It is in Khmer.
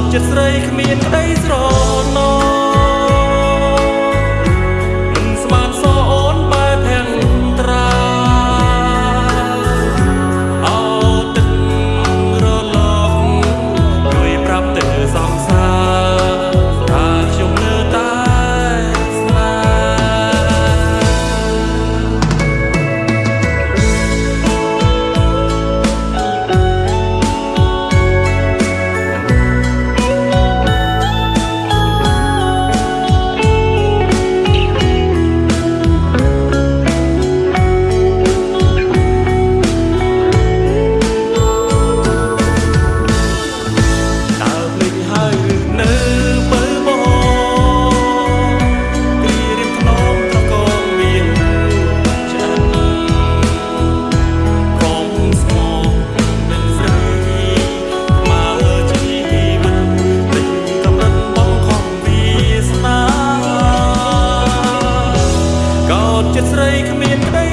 តចិត្តស្រីគ្មានក្តីស្រណោ ត